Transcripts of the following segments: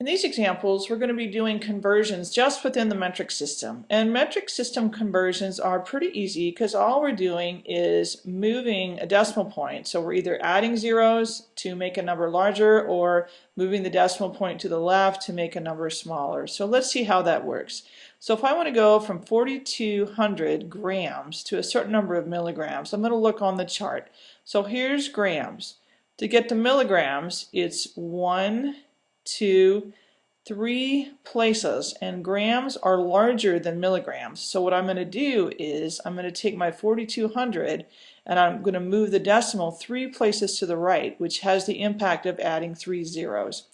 In these examples, we're going to be doing conversions just within the metric system. And metric system conversions are pretty easy because all we're doing is moving a decimal point. So we're either adding zeros to make a number larger or moving the decimal point to the left to make a number smaller. So let's see how that works. So if I want to go from 4,200 grams to a certain number of milligrams, I'm going to look on the chart. So here's grams. To get to milligrams, it's 1, two, three places and grams are larger than milligrams. So what I'm going to do is I'm going to take my 4200 and I'm going to move the decimal three places to the right which has the impact of adding three zeros.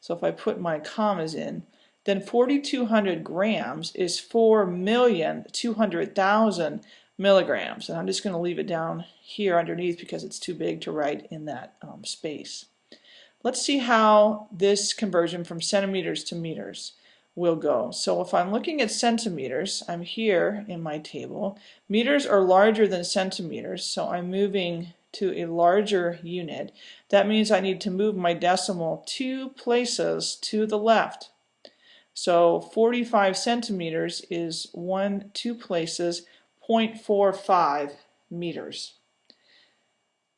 So if I put my commas in then 4200 grams is 4,200,000 milligrams and I'm just going to leave it down here underneath because it's too big to write in that um, space. Let's see how this conversion from centimeters to meters will go. So if I'm looking at centimeters, I'm here in my table. Meters are larger than centimeters, so I'm moving to a larger unit. That means I need to move my decimal two places to the left. So 45 centimeters is one, two places, 0.45 meters.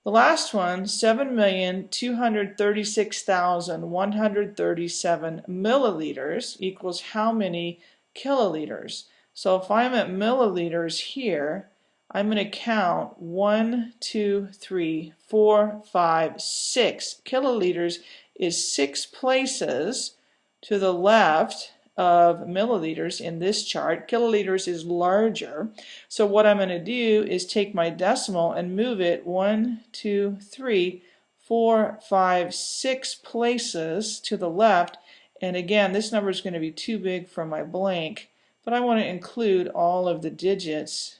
The last one, 7,236,137 milliliters equals how many kiloliters? So if I'm at milliliters here, I'm going to count one, two, three, four, five, six. Kiloliters is six places to the left of milliliters in this chart. Kiloliters is larger. So what I'm going to do is take my decimal and move it one, two, three, four, five, six places to the left. And again, this number is going to be too big for my blank, but I want to include all of the digits.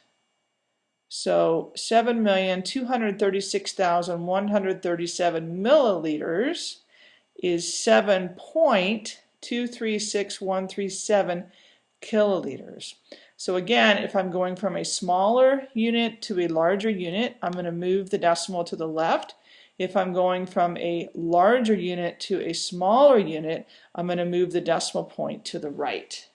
So 7,236,137 milliliters is 7 point 236137 kiloliters. So again, if I'm going from a smaller unit to a larger unit, I'm going to move the decimal to the left. If I'm going from a larger unit to a smaller unit, I'm going to move the decimal point to the right.